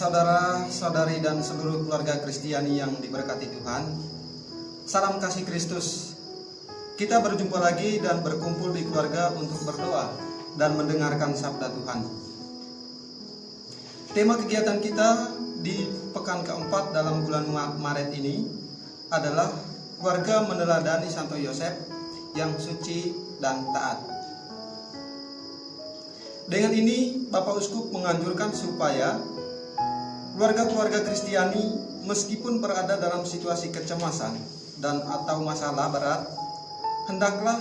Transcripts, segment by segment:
Saudara-saudari dan seluruh keluarga Kristiani yang diberkati Tuhan, salam kasih Kristus. Kita berjumpa lagi dan berkumpul di keluarga untuk berdoa dan mendengarkan sabda Tuhan. Tema kegiatan kita di pekan keempat dalam bulan Maret ini adalah keluarga meneladani Santo Yosef yang suci dan taat. Dengan ini Bapak Uskup menganjurkan supaya keluarga-keluarga Kristiani meskipun berada dalam situasi kecemasan dan atau masalah berat, hendaklah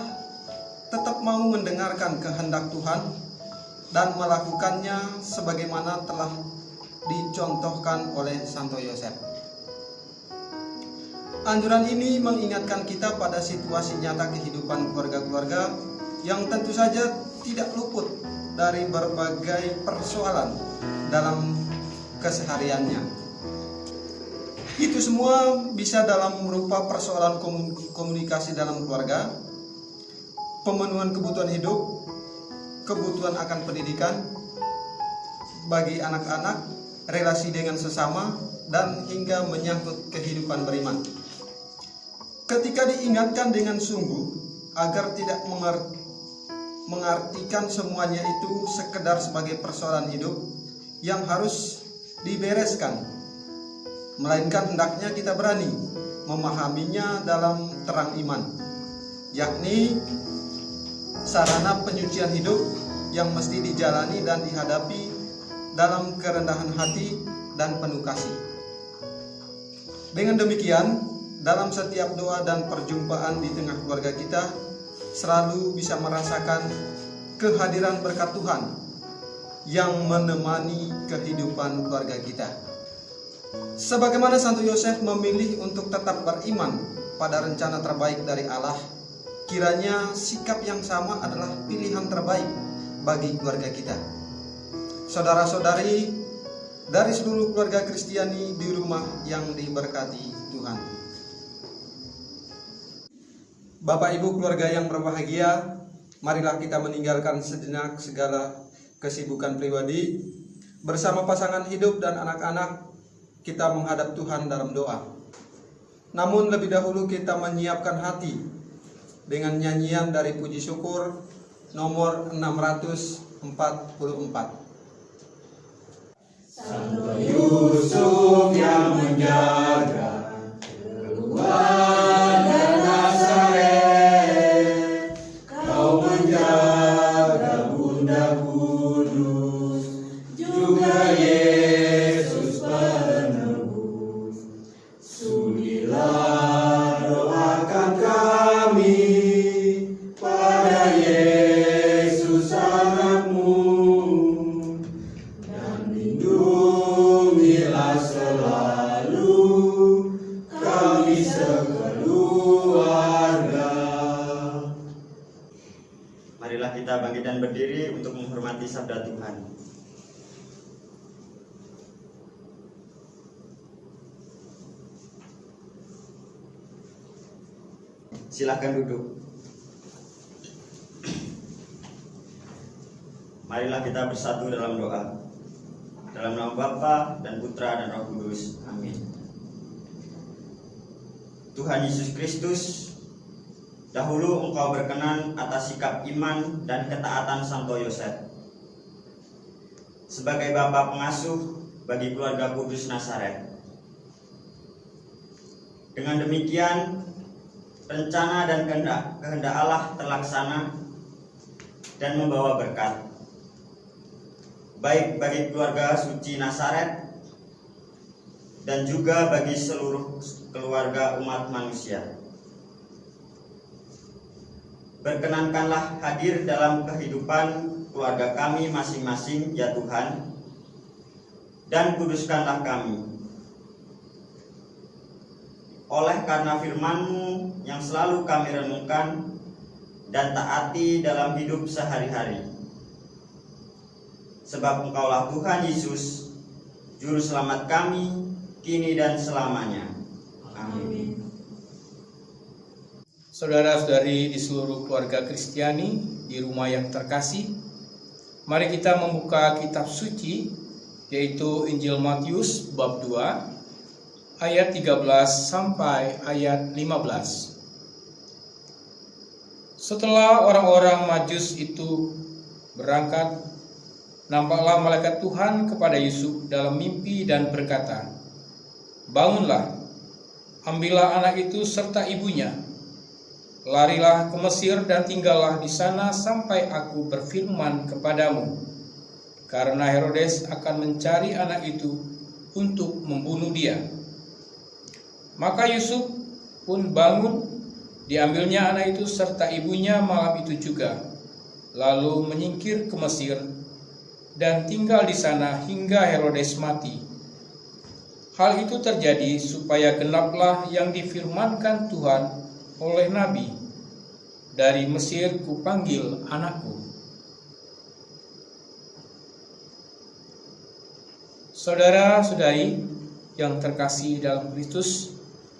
tetap mau mendengarkan kehendak Tuhan dan melakukannya sebagaimana telah dicontohkan oleh Santo Yosef. Anjuran ini mengingatkan kita pada situasi nyata kehidupan keluarga-keluarga yang tentu saja tidak luput dari berbagai persoalan dalam kesehariannya. Itu semua bisa dalam berupa persoalan komunikasi dalam keluarga, pemenuhan kebutuhan hidup, kebutuhan akan pendidikan bagi anak-anak, relasi dengan sesama, dan hingga menyangkut kehidupan beriman. Ketika diingatkan dengan sungguh agar tidak mengartikan semuanya itu sekedar sebagai persoalan hidup yang harus dibereskan. Melainkan hendaknya kita berani memahaminya dalam terang iman, yakni sarana penyucian hidup yang mesti dijalani dan dihadapi dalam kerendahan hati dan penuh kasih. Dengan demikian, dalam setiap doa dan perjumpaan di tengah keluarga kita, selalu bisa merasakan kehadiran berkat Tuhan yang menemani kehidupan keluarga kita. Sebagaimana Santo Yosef memilih untuk tetap beriman pada rencana terbaik dari Allah, kiranya sikap yang sama adalah pilihan terbaik bagi keluarga kita. Saudara-saudari dari seluruh keluarga Kristiani di rumah yang diberkati Tuhan. Bapak Ibu keluarga yang berbahagia, marilah kita meninggalkan sejenak segala kesibukan pribadi bersama pasangan hidup dan anak-anak kita menghadap Tuhan dalam doa. Namun lebih dahulu kita menyiapkan hati dengan nyanyian dari puji syukur nomor 644. Santo Yusuf yang menjaga Silahkan duduk. Marilah kita bersatu dalam doa. Dalam nama Bapa dan Putra dan Roh Kudus. Amin. Tuhan Yesus Kristus, dahulu Engkau berkenan atas sikap iman dan ketaatan Santo Yosef. Sebagai Bapa pengasuh bagi keluarga Kudus Nazaret. Dengan demikian, rencana dan kehendak, kehendak Allah terlaksana dan membawa berkat baik bagi keluarga suci Nasaret dan juga bagi seluruh keluarga umat manusia. Berkenankanlah hadir dalam kehidupan keluarga kami masing-masing ya Tuhan dan kuduskanlah kami oleh karena firman-Mu yang selalu kami renungkan dan taati dalam hidup sehari-hari. Sebab Engkaulah Tuhan Yesus, Juru Selamat kami, kini dan selamanya. Amin. Saudara-saudari di seluruh keluarga Kristiani di rumah yang terkasih, mari kita membuka kitab suci yaitu Injil Matius bab 2 ayat 13 sampai ayat 15. Setelah orang-orang Majus itu berangkat, nampaklah malaikat Tuhan kepada Yusuf dalam mimpi dan berkata, "Bangunlah, ambillah anak itu serta ibunya, larilah ke Mesir dan tinggallah di sana sampai aku berfirman kepadamu, karena Herodes akan mencari anak itu untuk membunuh dia." Maka Yusuf pun bangun Diambilnya anak itu serta ibunya malam itu juga, lalu menyingkir ke Mesir dan tinggal di sana hingga Herodes mati. Hal itu terjadi supaya genaplah yang difirmankan Tuhan oleh Nabi, dari Mesir kupanggil anakku. Saudara-saudari yang terkasih dalam Kristus,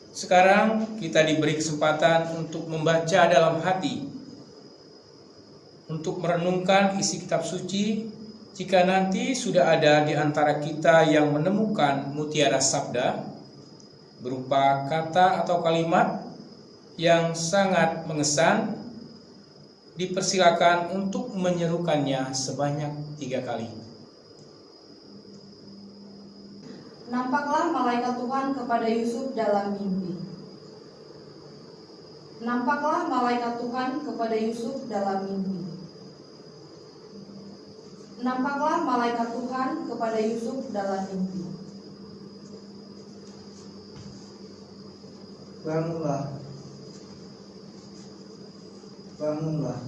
sekarang kita diberi kesempatan untuk membaca dalam hati, untuk merenungkan isi kitab suci. Jika nanti sudah ada di antara kita yang menemukan mutiara sabda, berupa kata atau kalimat yang sangat mengesan, dipersilakan untuk menyerukannya sebanyak tiga kali. Nampaklah malaikat Tuhan kepada Yusuf dalam mimpi. Nampaklah malaikat Tuhan kepada Yusuf dalam mimpi. Nampaklah malaikat Tuhan kepada Yusuf dalam mimpi. Bangunlah. Bangunlah.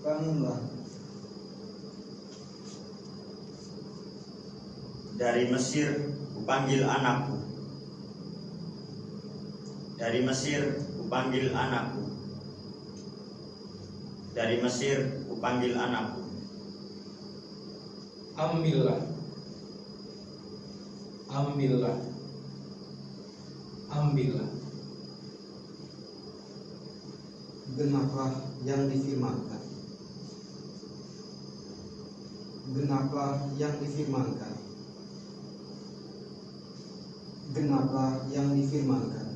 Bangunlah. Dari Mesir kupanggil anakku. Dari Mesir kupanggil anakku. Dari Mesir kupanggil anakku. Ambillah. Ambillah. Ambillah. Genaplah yang difirmankan. Genaplah yang difirmankan. Genaplah yang difirmankan.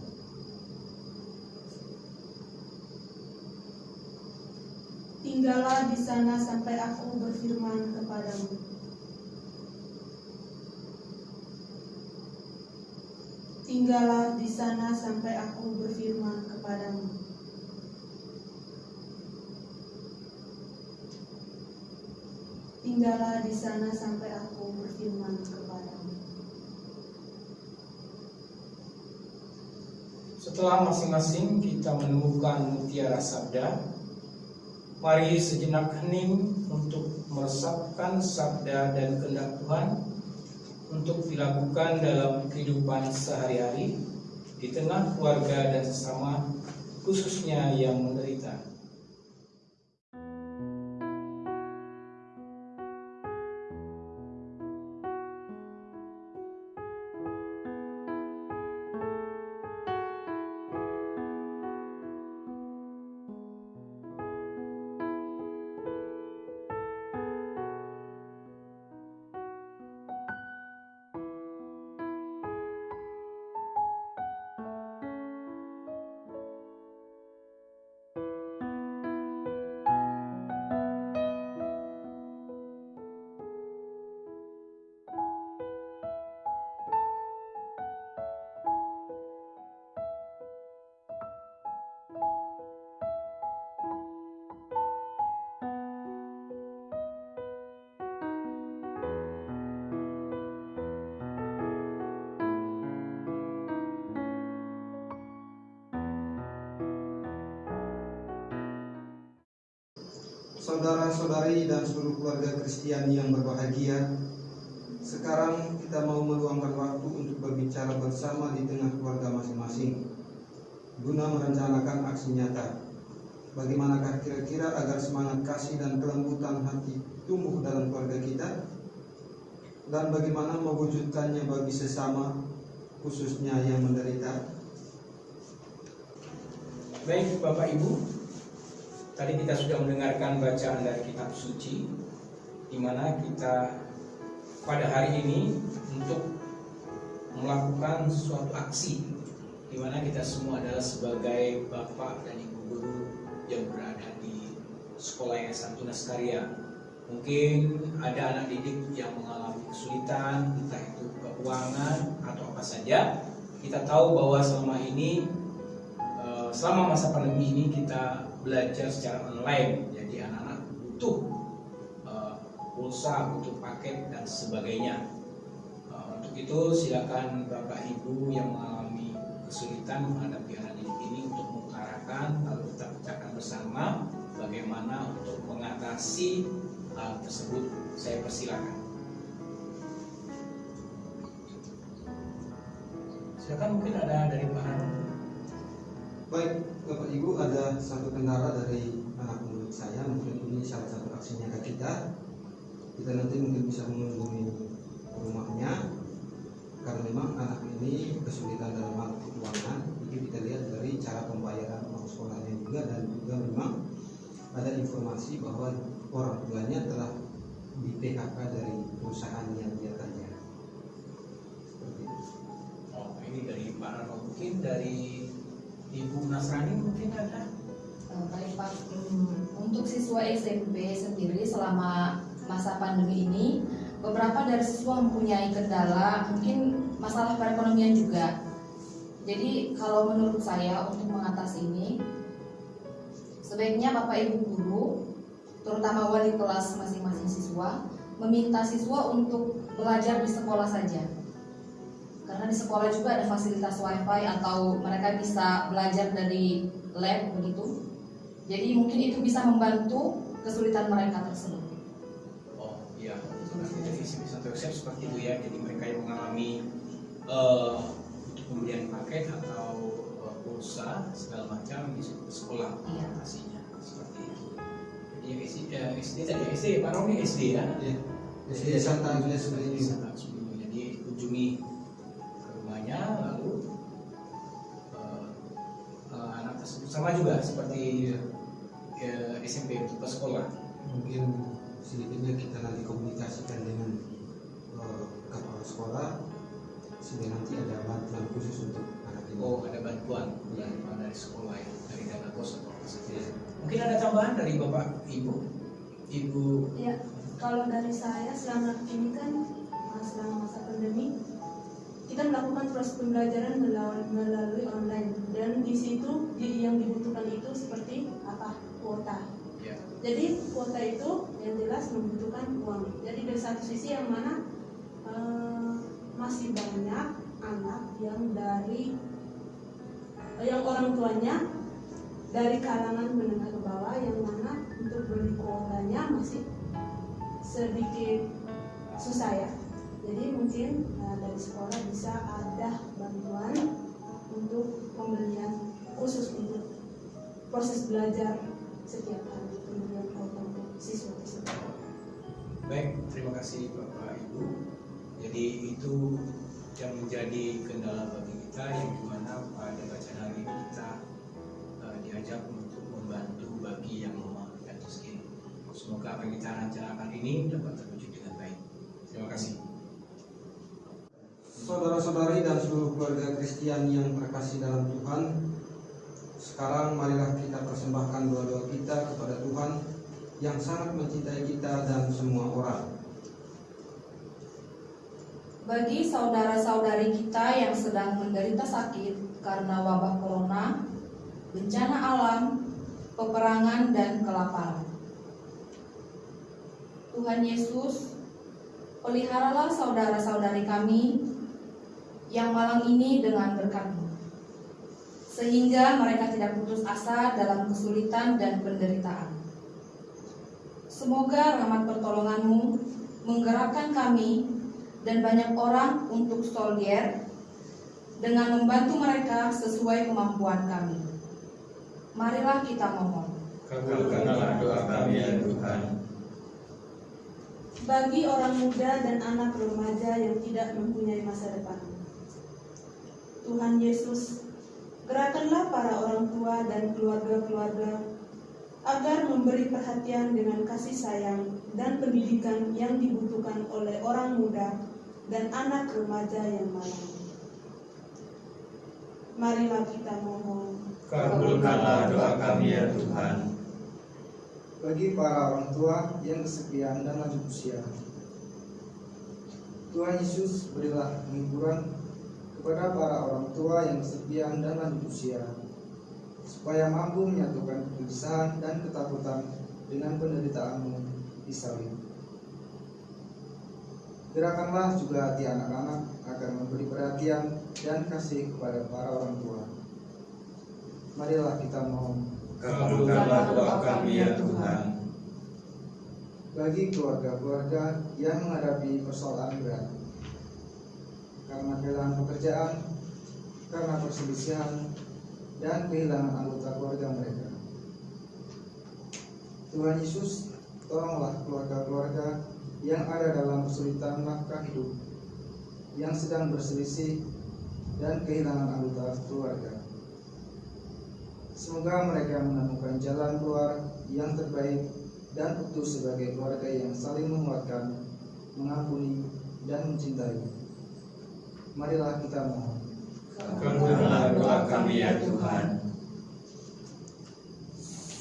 Tinggallah di sana sampai aku berfirman kepadamu. Tinggallah di sana sampai aku berfirman kepadamu. Tinggallah di sana sampai aku berfirman kepadamu. Setelah masing-masing kita menemukan mutiara sabda, mari sejenak hening untuk meresapkan sabda dan kehendak Tuhan untuk dilakukan dalam kehidupan sehari-hari di tengah keluarga dan sesama, khususnya yang menderita. Saudara-saudari dan seluruh keluarga Kristiani yang berbahagia, sekarang kita mau meluangkan waktu untuk berbicara bersama di tengah keluarga masing-masing, guna merencanakan aksi nyata. Bagaimanakah kira-kira agar semangat kasih dan kelembutan hati tumbuh dalam keluarga kita? Dan bagaimana mewujudkannya bagi sesama, khususnya yang menderita? Baik Bapak Ibu, tadi kita sudah mendengarkan bacaan dari kitab suci di mana kita pada hari ini untuk melakukan suatu aksi di mana kita semua adalah sebagai bapak dan ibu guru yang berada di sekolah Yayasan Tunas Karya. Mungkin ada anak didik yang mengalami kesulitan, entah itu keuangan atau apa saja. Kita tahu bahwa selama ini selama masa pandemi ini kita belajar secara online, jadi anak-anak butuh eh, pulsa, butuh paket dan sebagainya. Eh, Untuk itu silakan Bapak Ibu yang mengalami kesulitan menghadapi anak didik ini untuk mengutarakan lalu kita bicarakan bersama bagaimana untuk mengatasi hal tersebut. Saya persilakan. Silakan mungkin ada dari Hanum. Baik, Bapak Ibu ada satu kendala dari anak murid saya, mungkin ini salah satu aksi nyata kita. Kita nanti mungkin bisa mengunjungi rumahnya, karena memang anak ini kesulitan dalam hal keuangan. Itu kita lihat dari cara pembayaran uang sekolahnya juga dan juga memang ada informasi bahwa orang tuanya telah di PHK dari perusahaan yang dia kerja. Oh, ini dari Rano. Mungkin dari Ibu Nasrani mungkin ada. Eh, Baik Pak, Hmm, untuk siswa SMP sendiri selama masa pandemi ini, beberapa dari siswa mempunyai kendala, mungkin masalah perekonomian juga. Jadi kalau menurut saya untuk mengatasi ini, sebaiknya Bapak Ibu guru, terutama wali kelas masing-masing siswa, meminta siswa untuk belajar di sekolah saja. Karena di sekolah juga ada fasilitas wifi atau mereka bisa belajar dari lab begitu. Jadi mungkin itu bisa membantu kesulitan mereka tersebut. Oh iya, seperti itu visi misi satu website seperti itu ya. Jadi mereka yang mengalami eh, pembelian paket atau eh, pulsa segala macam ke sekolah Iya. pastinya seperti itu. Jadi SD, eh, SD tadi SD, Pak Roni SD ya. Ya, SD Santa Agnes seperti ini. Sangat sebelum jadi kunjungi mungkin sedikitnya kita nanti komunikasikan dengan eh, kepala sekolah sehingga nanti ada bantuan khusus untuk anak ini. Oh ada bantuan dari dari sekolah ya dari dana kos atau apa saja. Mungkin ada tambahan dari bapak ibu, ibu. Ya, kalau dari saya selama ini kan uh, selama masa pandemi kita melakukan proses pembelajaran melalui, online dan di situ yang dibutuhkan itu seperti apa kuota. Jadi kuota itu yang jelas membutuhkan uang. Jadi dari satu sisi yang mana eh, masih banyak anak yang dari eh, yang orang tuanya dari kalangan menengah ke bawah yang mana untuk beli kuotanya masih sedikit susah ya. Jadi mungkin eh, dari sekolah bisa ada bantuan untuk pembelian khusus untuk proses belajar setiap hari kuota untuk siswa tersebut. Baik, terima kasih bapak ibu. Jadi itu yang menjadi kendala bagi kita yang di mana pada bacaan hari ini kita eh, diajak untuk membantu bagi yang lemah dan miskin. Semoga apa yang kita rencanakan ini dapat terwujud dengan baik. Terima kasih. Saudara-saudari dan seluruh keluarga Kristen yang terkasih dalam Tuhan, sekarang marilah kita persembahkan doa-doa kita kepada Tuhan yang sangat mencintai kita dan semua orang. Bagi saudara-saudari kita yang sedang menderita sakit karena wabah corona, bencana alam, peperangan, dan kelaparan. Tuhan Yesus, peliharalah saudara-saudari kami yang malang ini dengan berkat-Mu, sehingga mereka tidak putus asa dalam kesulitan dan penderitaan. Semoga rahmat pertolongan-Mu menggerakkan kami dan banyak orang untuk soldier dengan membantu mereka sesuai kemampuan kami. Marilah kita mohon. Kabulkanlah doa kami ya Tuhan. Bagi orang muda dan anak remaja yang tidak mempunyai masa depan. Tuhan Yesus, gerakanlah para orang tua dan keluarga-keluarga agar memberi perhatian dengan kasih sayang dan pendidikan yang dibutuhkan oleh orang muda dan anak remaja yang malang. Marilah kita mohon. Kabulkanlah doa kami ya Tuhan. bagi para orang tua yang kesepian dan lanjut usia. Tuhan Yesus berilah penghiburan kepada para orang tua yang kesepian dan lanjut usia, supaya mampu menyatukan kegelisahan dan ketakutan dengan penderitaanmu di salib. Gerakanlah juga hati anak-anak agar memberi perhatian dan kasih kepada para orang tua. Marilah kita mohon Kabulkanlah doa kami ya Tuhan. bagi keluarga-keluarga yang menghadapi persoalan berat karena kehilangan pekerjaan, karena perselisihan, dan kehilangan anggota keluarga mereka. Tuhan Yesus, tolonglah keluarga-keluarga yang ada dalam kesulitan nafkah hidup, yang sedang berselisih dan kehilangan anggota keluarga. Semoga mereka menemukan jalan keluar yang terbaik dan utuh sebagai keluarga yang saling menguatkan, mengampuni, dan mencintai. Marilah kita mohon. Doa kami ya Tuhan.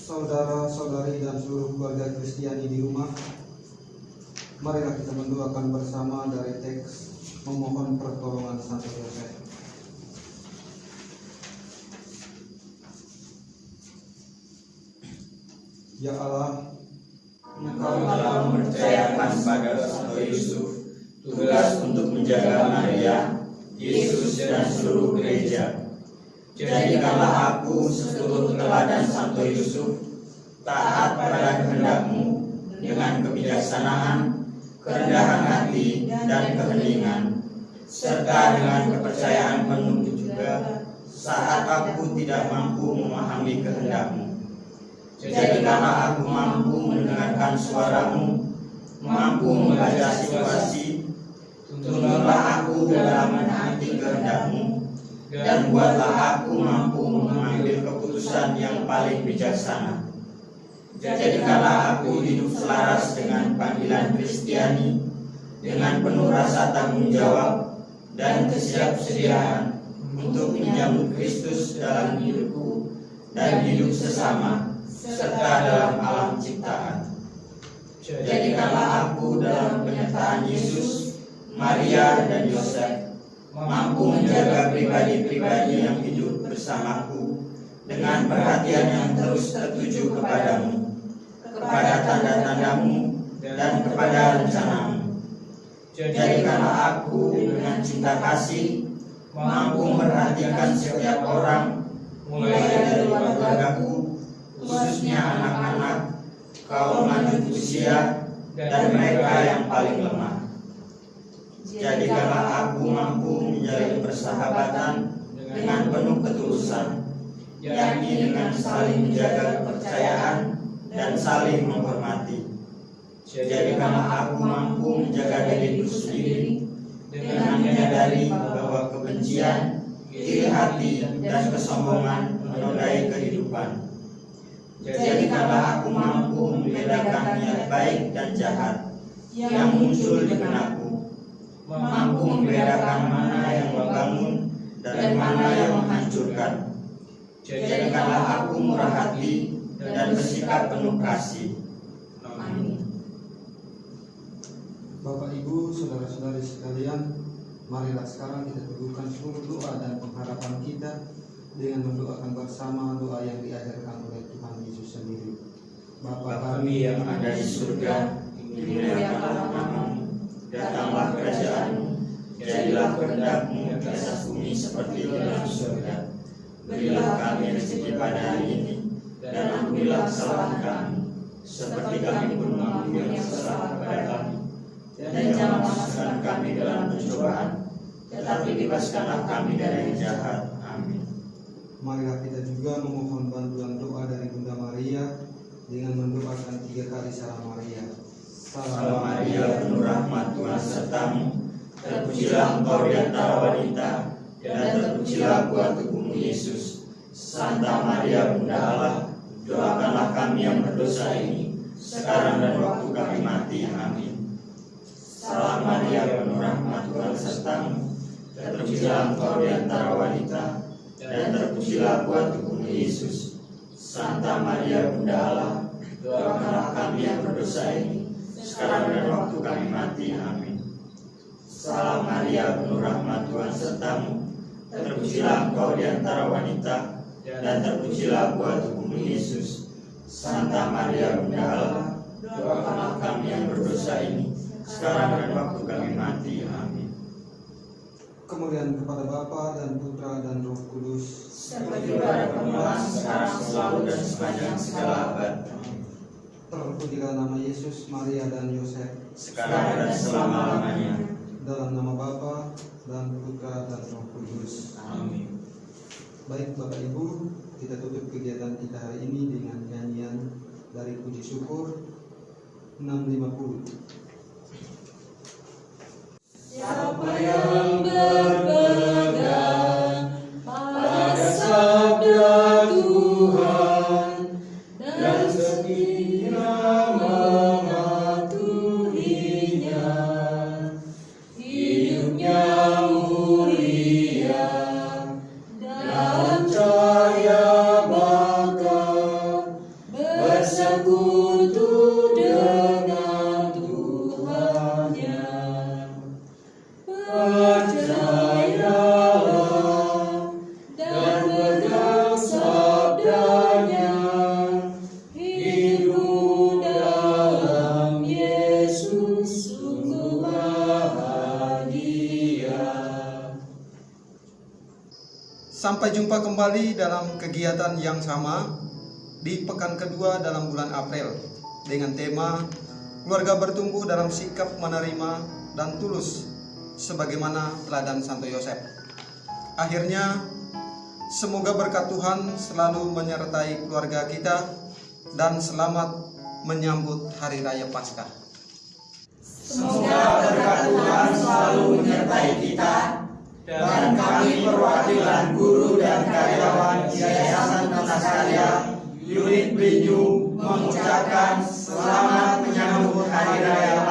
Saudara-saudari dan seluruh keluarga Kristiani di rumah, marilah kita mendoakan bersama dari teks memohon pertolongan Santo Yosef. Ya Allah, Engkau telah mempercayakan pada Santo Yusuf tugas untuk menjaga Maria, Yesus dan seluruh gereja. Jadikanlah aku seluruh teladan Santo Yusuf, taat pada kehendakmu dengan kebijaksanaan, kerendahan hati, dan keheningan, serta dengan kepercayaan penuh juga saat aku tidak mampu memahami kehendakmu. Jadikanlah aku mampu mendengarkan suaramu, mampu membaca situasi, tuntunlah aku dalam menaati kehendakmu, dan buatlah aku mampu mengambil keputusan yang paling bijaksana. Jadikanlah aku hidup selaras dengan panggilan Kristiani, dengan penuh rasa tanggung jawab dan kesiapsediaan untuk menyambut Kristus dalam hidupku dan hidup sesama serta dalam alam ciptaan. Jadikanlah aku dalam penyertaan Yesus, Maria, dan Yosef, mampu menjaga pribadi-pribadi yang hidup bersamaku dengan perhatian yang terus tertuju kepadamu, kepada tanda-tandamu, dan kepada rencanamu. Jadikanlah aku dengan cinta kasih, mampu memperhatikan setiap orang, mulai dari keluargaku, khususnya anak-anak, kaum lanjut usia, dan mereka yang paling lemah. Jadikanlah aku mampu menjalin persahabatan dengan penuh ketulusan, yakni dengan saling menjaga kepercayaan dan saling menghormati. Jadikanlah aku mampu menjaga diriku sendiri dengan menyadari bahwa kebencian, iri hati, dan kesombongan menodai kehidupan. Jadikanlah aku mampu membedakan niat baik dan jahat yang muncul di benakku, mampu membedakan mana yang membangun dan mana yang menghancurkan. Jadikanlah aku murah hati dan bersikap penuh kasih. Amin. Bapak Ibu, saudara-saudari sekalian, marilah sekarang kita teguhkan seluruh doa dan pengharapan kita dengan mendoakan bersama doa yang diajarkan oleh Tuhan Yesus sendiri. Bapa kami yang ada di surga, dimuliakanlah namamu, datanglah kerajaanmu, jadilah kehendakmu di atas bumi seperti di dalam surga. Berilah kami rezeki pada hari ini, dan ampunilah kesalahan kami, seperti kami pun mengampuni yang bersalah kepada kami. Dan jangan masukkan kami dalam pencobaan, tetapi bebaskanlah kami dari jahat. Amin. Marilah kita juga memohon bantuan doa dari Bunda Maria dengan mendoakan tiga kali salam Maria. Salam Maria, penuh rahmat Tuhan sertamu. Terpujilah engkau di antara wanita, dan terpujilah buah tubuhmu Yesus. Santa Maria, Bunda Allah, Doakanlah kami yang berdosa ini, sekarang dan waktu kami mati. Amin. Salam Maria, penuh rahmat Tuhan sertamu. Terpujilah engkau di antara wanita, dan terpujilah buah tubuhmu Yesus. Santa Maria, Bunda Allah, doakanlah kami yang berdosa ini, sekarang dan waktu kami mati. Amin. Salam Maria, penuh rahmat Tuhan sertamu. Terpujilah engkau di antara wanita, dan terpujilah buah tubuhmu Yesus. Santa Maria Bunda Allah, doakanlah kami yang berdosa ini, sekarang dan waktu kami mati. Amin. Kemuliaan kepada Bapa dan Putra dan Roh Kudus. Seperti pada permulaan, sekarang, selalu, dan sepanjang segala abad. Terpujilah nama Yesus, Maria dan Yosef. Sekarang dan selama-lamanya. Dalam nama Bapa dan Putra dan Roh Kudus. Amin. Baik Bapak Ibu, kita tutup kegiatan kita hari ini dengan nyanyian dari puji syukur 650. Siapa yang berpegang pada sabda Tuhan Sampai jumpa kembali dalam kegiatan yang sama di pekan kedua dalam bulan April dengan tema keluarga bertumbuh dalam sikap menerima dan tulus sebagaimana teladan Santo Yosef. Akhirnya semoga berkat Tuhan selalu menyertai keluarga kita dan selamat menyambut hari raya Paskah. Semoga berkat Tuhan selalu menyertai kita dan kami perwakilan guru dan karyawan Yayasan Karya unit Belinyu mengucapkan selamat menyambut Hari Raya